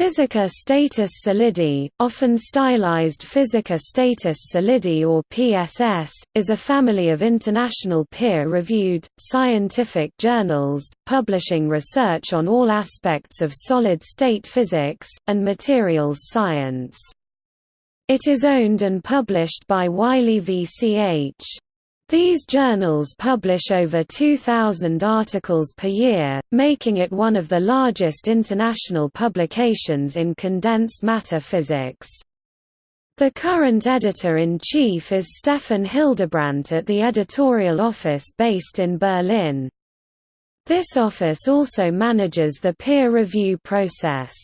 Physica Status Solidi, often stylized Physica Status Solidi or PSS, is a family of international peer-reviewed, scientific journals, publishing research on all aspects of solid-state physics, and materials science. It is owned and published by Wiley VCH. These journals publish over 2,000 articles per year, making it one of the largest international publications in condensed matter physics. The current editor-in-chief is Stefan Hildebrandt at the editorial office based in Berlin. This office also manages the peer review process.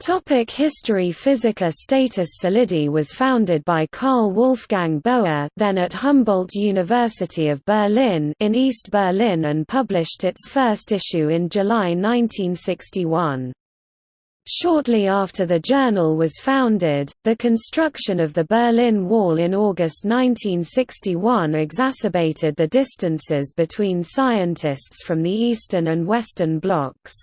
Topic History Physica Status Solidi was founded by Karl Wolfgang Böer then at Humboldt University of Berlin in East Berlin and published its first issue in July 1961. Shortly after the journal was founded, the construction of the Berlin Wall in August 1961 exacerbated the distances between scientists from the Eastern and Western blocs.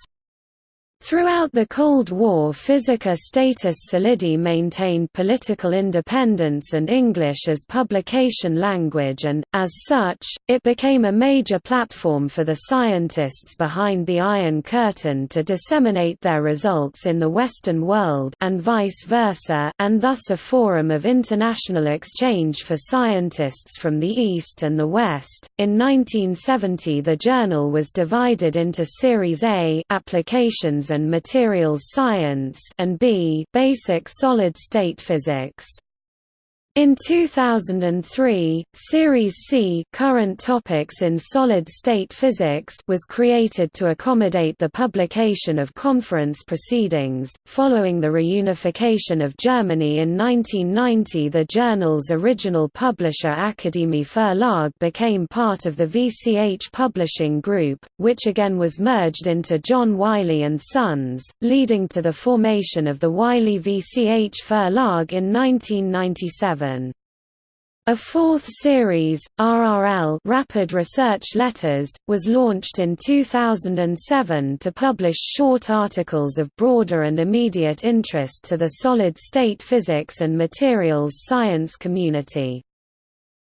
Throughout the Cold War Physica Status Solidi maintained political independence and English as publication language and, as such, it became a major platform for the scientists behind the Iron Curtain to disseminate their results in the Western world and vice versa and thus a forum of international exchange for scientists from the East and the West. In 1970 the journal was divided into Series A applications and Materials Science and B Basic Solid-State Physics. In 2003, Series C Current Topics in Solid-State Physics was created to accommodate the publication of conference proceedings. Following the reunification of Germany in 1990, the journal's original publisher Akademie Verlag became part of the VCH Publishing Group, which again was merged into John Wiley Sons, leading to the formation of the Wiley VCH Verlag in 1997. A fourth series, RRL Rapid Research Letters, was launched in 2007 to publish short articles of broader and immediate interest to the solid-state physics and materials science community.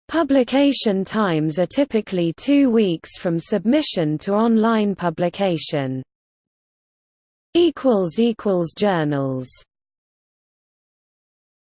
Publication times are typically two weeks from submission to online publication. Journals